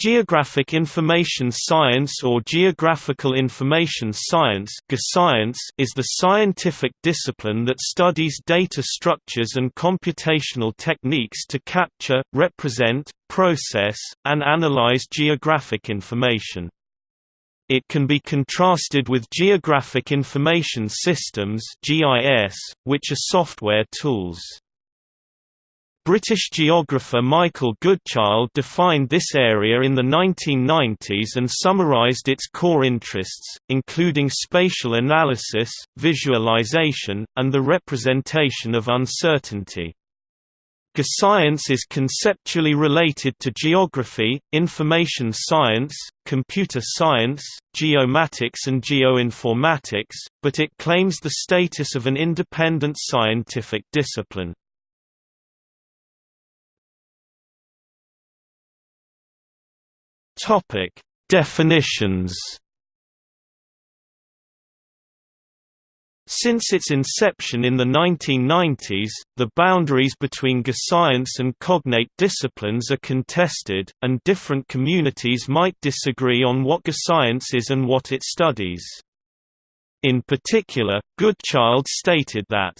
Geographic Information Science or Geographical Information Science is the scientific discipline that studies data structures and computational techniques to capture, represent, process, and analyze geographic information. It can be contrasted with Geographic Information Systems which are software tools. British geographer Michael Goodchild defined this area in the 1990s and summarised its core interests, including spatial analysis, visualization, and the representation of uncertainty. Geoscience is conceptually related to geography, information science, computer science, geomatics and geoinformatics, but it claims the status of an independent scientific discipline. Topic: Definitions. Since its inception in the 1990s, the boundaries between geoscience and cognate disciplines are contested, and different communities might disagree on what geoscience is and what it studies. In particular, Goodchild stated that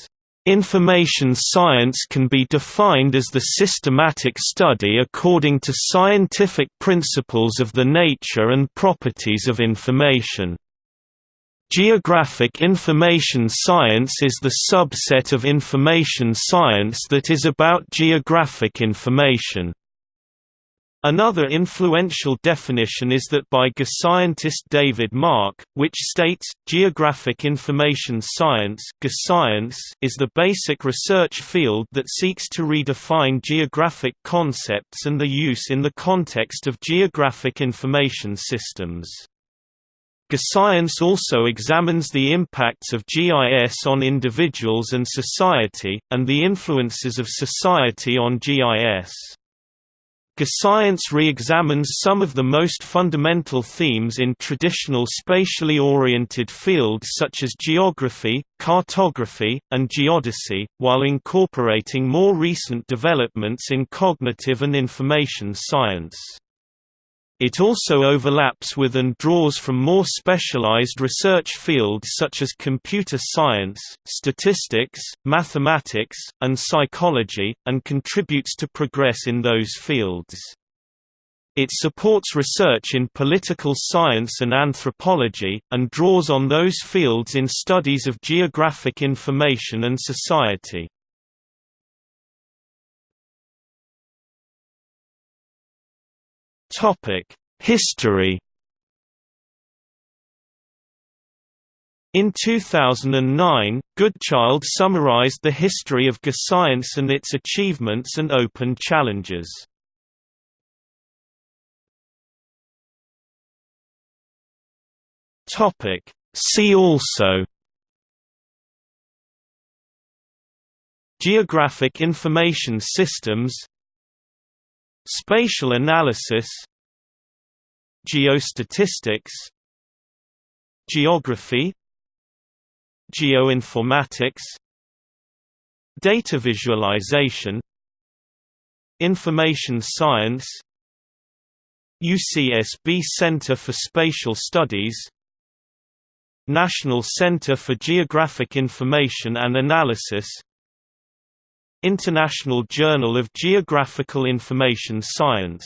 Information science can be defined as the systematic study according to scientific principles of the nature and properties of information. Geographic information science is the subset of information science that is about geographic information. Another influential definition is that by geoscientist David Mark, which states, geographic information science is the basic research field that seeks to redefine geographic concepts and their use in the context of geographic information systems. Geoscience also examines the impacts of GIS on individuals and society, and the influences of society on GIS. Geoscience re-examines some of the most fundamental themes in traditional spatially oriented fields such as geography, cartography, and geodesy, while incorporating more recent developments in cognitive and information science. It also overlaps with and draws from more specialized research fields such as computer science, statistics, mathematics, and psychology, and contributes to progress in those fields. It supports research in political science and anthropology, and draws on those fields in studies of geographic information and society. Topic: History. In 2009, Goodchild summarized the history of geoscience and its achievements and open challenges. Topic: See also Geographic information systems Spatial analysis Geostatistics Geography Geoinformatics Data visualization Information science UCSB Center for Spatial Studies National Center for Geographic Information and Analysis International Journal of Geographical Information Science